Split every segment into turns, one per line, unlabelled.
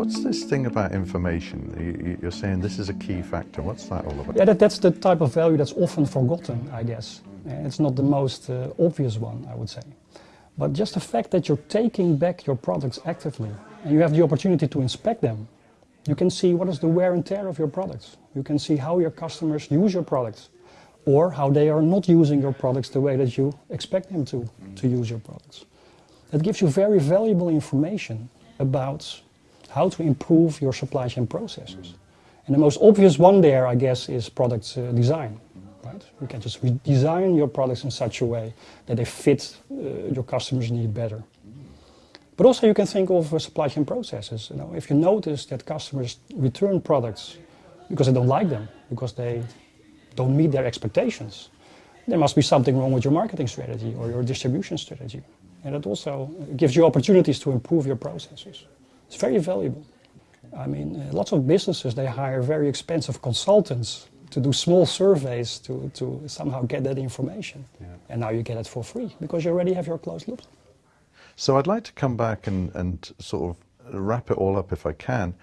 What's this thing about information? You- You're saying this is a key factor. What's that all about?
Yeah, that, that's the type of value that's often forgotten, I guess. Uh, It's not the most uh, obvious one, I would say. But just the fact that you're taking back your products actively and you have the opportunity to inspect them, you can see what is the wear and tear of your products. You can see how your customers use your products or how they are not using your products the way that you expect them to, to use your products. That gives you very valuable information about how to improve your supply chain processes. And the most obvious one there, I guess, is product uh, design. Right? You can just redesign your products in such a way that they fit uh, your customers' need better. But also you can think of uh, supply chain processes. You know, if you notice that customers return products because they don't like them, because they don't meet their expectations, there must be something wrong with your marketing strategy or your distribution strategy. And it also gives you opportunities to improve your processes. It's very valuable. I mean, uh, lots of businesses, they hire very expensive consultants to do small surveys to, to somehow get that information.
Yeah.
And now you get it for free because you already have your closed loop.
So I'd like to come back and, and sort of wrap it all up if I can.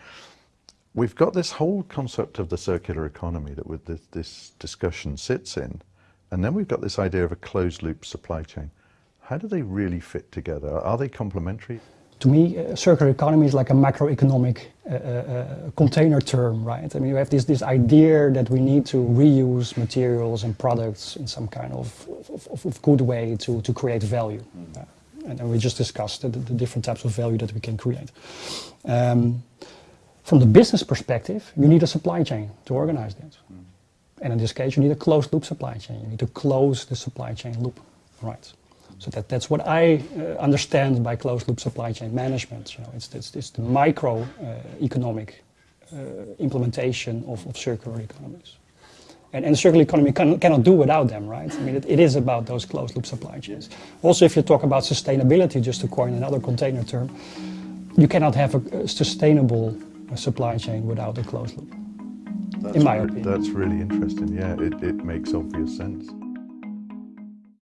We've got this whole concept of the circular economy that with this, this discussion sits in, and then we've got this idea of a closed loop supply chain. How do they really fit together? Are they complementary?
To me, uh, circular economy is like a macroeconomic uh, uh, uh, container term, right? I mean, you have this, this idea that we need to reuse materials and products in some kind of, of, of good way to, to create value. Uh, and, and we just discussed the, the different types of value that we can create. Um, from the business perspective, you need a supply chain to organize that. And in this case, you need a closed loop supply chain. You need to close the supply chain loop, right? So that, that's what I uh, understand by closed loop supply chain management. You know, it's, it's, it's the micro uh, economic uh, implementation of, of circular economies. And, and the circular economy can, cannot do without them, right? I mean, it, it is about those closed loop supply chains. Also, if you talk about sustainability, just to coin another container term, you cannot have a, a sustainable uh, supply chain without a closed loop.
That's
In my opinion.
That's really interesting. Yeah, it, it makes obvious sense.